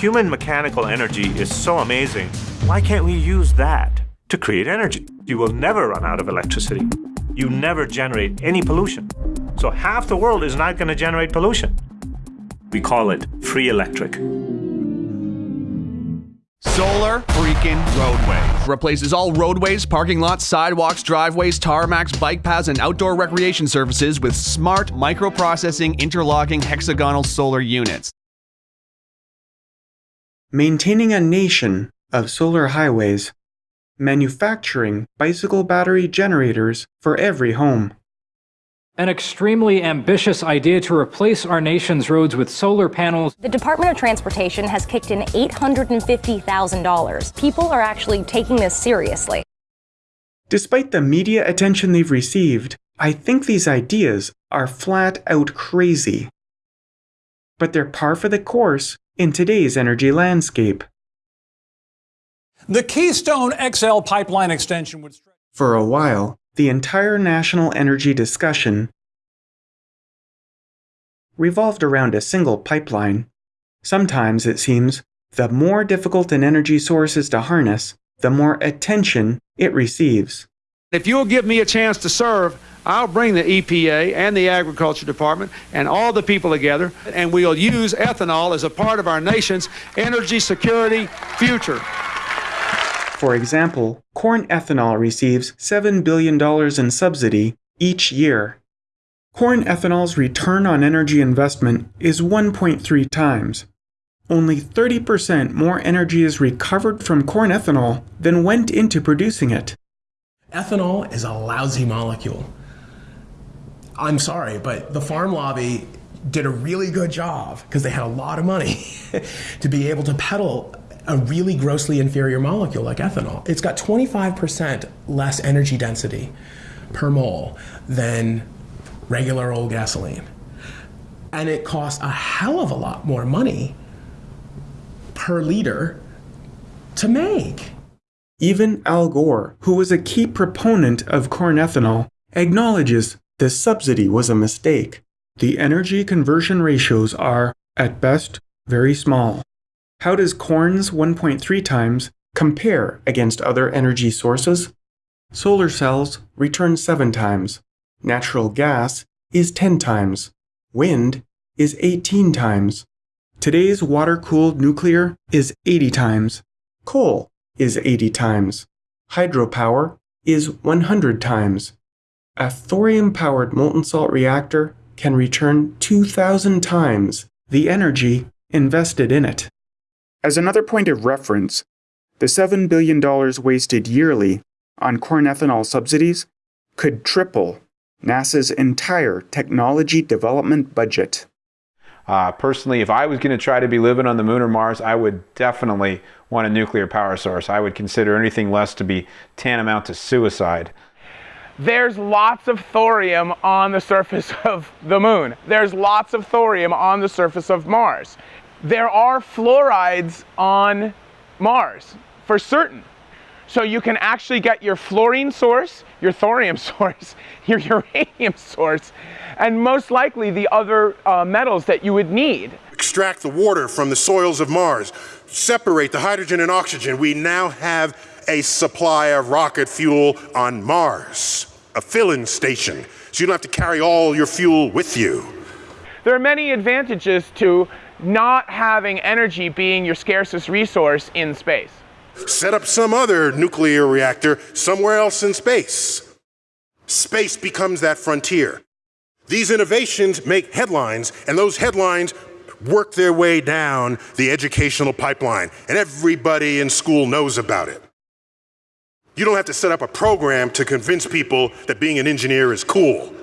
human mechanical energy is so amazing, why can't we use that to create energy? You will never run out of electricity. You never generate any pollution. So half the world is not going to generate pollution. We call it free electric. Solar freaking roadways. Replaces all roadways, parking lots, sidewalks, driveways, tarmacs, bike paths, and outdoor recreation surfaces with smart microprocessing interlocking hexagonal solar units. Maintaining a nation of solar highways. Manufacturing bicycle battery generators for every home. An extremely ambitious idea to replace our nation's roads with solar panels. The Department of Transportation has kicked in $850,000. People are actually taking this seriously. Despite the media attention they've received, I think these ideas are flat out crazy. But they're par for the course in today's energy landscape. The Keystone XL pipeline extension would. stretch. For a while, the entire national energy discussion revolved around a single pipeline. Sometimes, it seems, the more difficult an energy source is to harness, the more attention it receives. If you'll give me a chance to serve, I'll bring the EPA and the Agriculture Department and all the people together, and we'll use ethanol as a part of our nation's energy security future. For example, corn ethanol receives $7 billion in subsidy each year. Corn ethanol's return on energy investment is 1.3 times. Only 30% more energy is recovered from corn ethanol than went into producing it. Ethanol is a lousy molecule. I'm sorry, but the farm lobby did a really good job because they had a lot of money to be able to peddle a really grossly inferior molecule like ethanol. It's got 25% less energy density per mole than regular old gasoline. And it costs a hell of a lot more money per liter to make. Even Al Gore, who was a key proponent of corn ethanol, acknowledges this subsidy was a mistake. The energy conversion ratios are, at best, very small. How does corn's 1.3 times compare against other energy sources? Solar cells return 7 times. Natural gas is 10 times. Wind is 18 times. Today's water-cooled nuclear is 80 times. Coal is 80 times. Hydropower is 100 times. A thorium-powered molten salt reactor can return 2,000 times the energy invested in it. As another point of reference, the $7 billion wasted yearly on corn ethanol subsidies could triple NASA's entire technology development budget. Uh, personally, if I was going to try to be living on the moon or Mars, I would definitely want a nuclear power source. I would consider anything less to be tantamount to suicide. There's lots of thorium on the surface of the moon. There's lots of thorium on the surface of Mars there are fluorides on Mars for certain. So you can actually get your fluorine source, your thorium source, your uranium source, and most likely the other uh, metals that you would need. Extract the water from the soils of Mars, separate the hydrogen and oxygen. We now have a supply of rocket fuel on Mars, a filling station, so you don't have to carry all your fuel with you. There are many advantages to not having energy being your scarcest resource in space. Set up some other nuclear reactor somewhere else in space. Space becomes that frontier. These innovations make headlines, and those headlines work their way down the educational pipeline, and everybody in school knows about it. You don't have to set up a program to convince people that being an engineer is cool.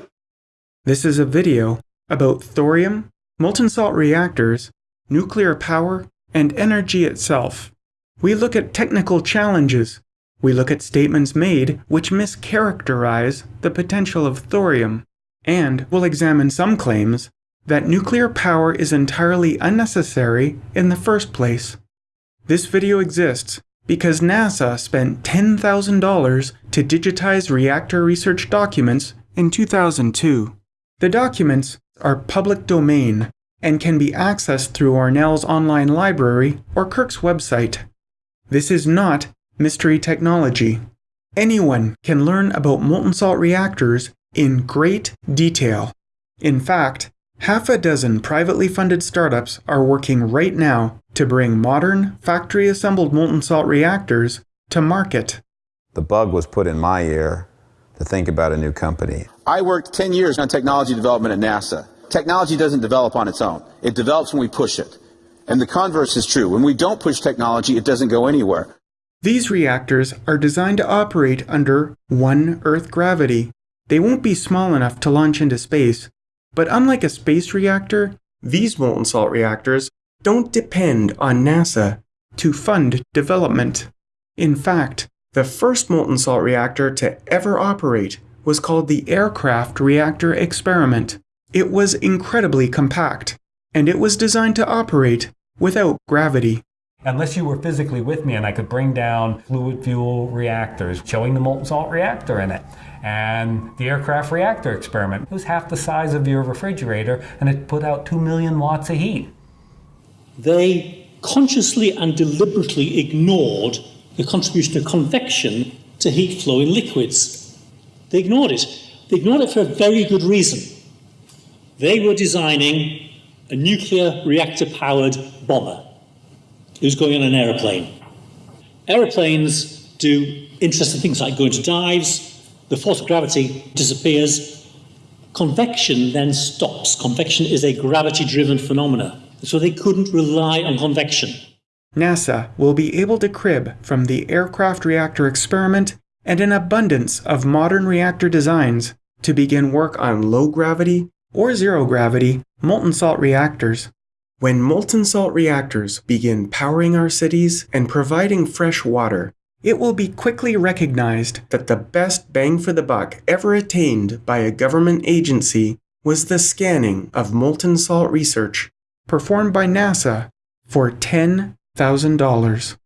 This is a video about thorium molten salt reactors, nuclear power, and energy itself. We look at technical challenges. We look at statements made which mischaracterize the potential of thorium. And we'll examine some claims that nuclear power is entirely unnecessary in the first place. This video exists because NASA spent $10,000 to digitize reactor research documents in 2002. The documents are public domain, and can be accessed through ORNL's online library or Kirk's website. This is not mystery technology. Anyone can learn about molten salt reactors in great detail. In fact, half a dozen privately funded startups are working right now to bring modern, factory assembled molten salt reactors to market. The bug was put in my ear to think about a new company. I worked 10 years on technology development at NASA. Technology doesn't develop on its own. It develops when we push it. And the converse is true. When we don't push technology, it doesn't go anywhere. These reactors are designed to operate under one Earth gravity. They won't be small enough to launch into space, but unlike a space reactor, these molten salt reactors don't depend on NASA to fund development. In fact, the first molten salt reactor to ever operate was called the Aircraft Reactor Experiment. It was incredibly compact, and it was designed to operate without gravity. Unless you were physically with me and I could bring down fluid fuel reactors, showing the molten salt reactor in it. And the aircraft reactor experiment it was half the size of your refrigerator and it put out 2 million watts of heat. They consciously and deliberately ignored the contribution of convection to heat flow in liquids. They ignored it. They ignored it for a very good reason. They were designing a nuclear reactor powered bomber. Was going on an aeroplane. Aeroplanes do interesting things like go into dives, the force of gravity disappears. Convection then stops. Convection is a gravity driven phenomena. So they couldn't rely on convection. NASA will be able to crib from the aircraft reactor experiment and an abundance of modern reactor designs to begin work on low gravity or zero gravity molten salt reactors. When molten salt reactors begin powering our cities and providing fresh water, it will be quickly recognized that the best bang for the buck ever attained by a government agency was the scanning of molten salt research performed by NASA for $10,000.